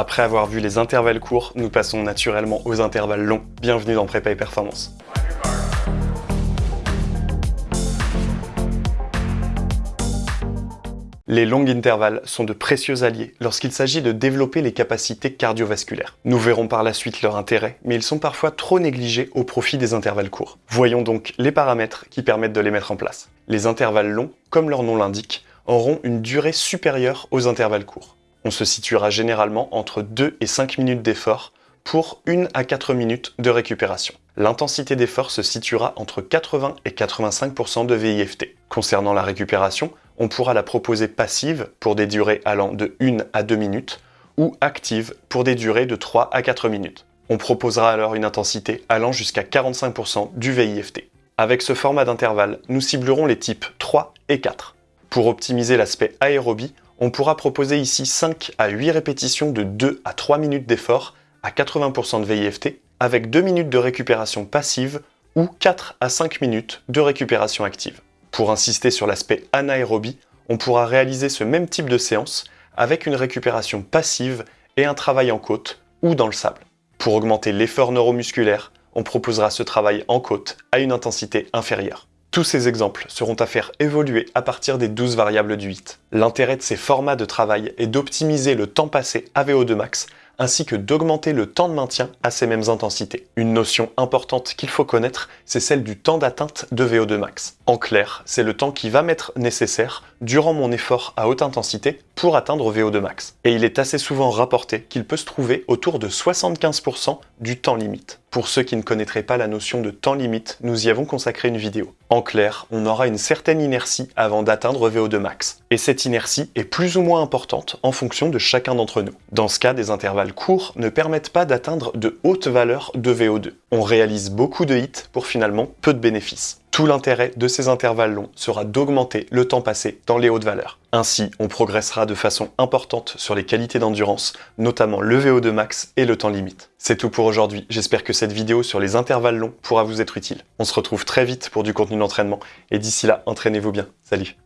Après avoir vu les intervalles courts, nous passons naturellement aux intervalles longs. Bienvenue dans Prépa et Performance. Les longues intervalles sont de précieux alliés lorsqu'il s'agit de développer les capacités cardiovasculaires. Nous verrons par la suite leur intérêt, mais ils sont parfois trop négligés au profit des intervalles courts. Voyons donc les paramètres qui permettent de les mettre en place. Les intervalles longs, comme leur nom l'indique, auront une durée supérieure aux intervalles courts. On se situera généralement entre 2 et 5 minutes d'effort pour 1 à 4 minutes de récupération. L'intensité d'effort se situera entre 80 et 85% de VIFT. Concernant la récupération, on pourra la proposer passive pour des durées allant de 1 à 2 minutes ou active pour des durées de 3 à 4 minutes. On proposera alors une intensité allant jusqu'à 45% du VIFT. Avec ce format d'intervalle, nous ciblerons les types 3 et 4. Pour optimiser l'aspect aérobie, on pourra proposer ici 5 à 8 répétitions de 2 à 3 minutes d'effort à 80% de VIFT avec 2 minutes de récupération passive ou 4 à 5 minutes de récupération active. Pour insister sur l'aspect anaérobie, on pourra réaliser ce même type de séance avec une récupération passive et un travail en côte ou dans le sable. Pour augmenter l'effort neuromusculaire, on proposera ce travail en côte à une intensité inférieure. Tous ces exemples seront à faire évoluer à partir des 12 variables du 8. L'intérêt de ces formats de travail est d'optimiser le temps passé à VO2 max ainsi que d'augmenter le temps de maintien à ces mêmes intensités. Une notion importante qu'il faut connaître, c'est celle du temps d'atteinte de VO2 max. En clair, c'est le temps qui va m'être nécessaire durant mon effort à haute intensité pour atteindre VO2 max. Et il est assez souvent rapporté qu'il peut se trouver autour de 75% du temps limite. Pour ceux qui ne connaîtraient pas la notion de temps limite, nous y avons consacré une vidéo. En clair, on aura une certaine inertie avant d'atteindre VO2 max. Et cette inertie est plus ou moins importante en fonction de chacun d'entre nous. Dans ce cas, des intervalles courts ne permettent pas d'atteindre de hautes valeurs de VO2. On réalise beaucoup de hits pour finalement peu de bénéfices. Tout l'intérêt de ces intervalles longs sera d'augmenter le temps passé dans les hautes valeurs. Ainsi, on progressera de façon importante sur les qualités d'endurance, notamment le VO2 max et le temps limite. C'est tout pour aujourd'hui, j'espère que cette vidéo sur les intervalles longs pourra vous être utile. On se retrouve très vite pour du contenu d'entraînement, et d'ici là, entraînez-vous bien. Salut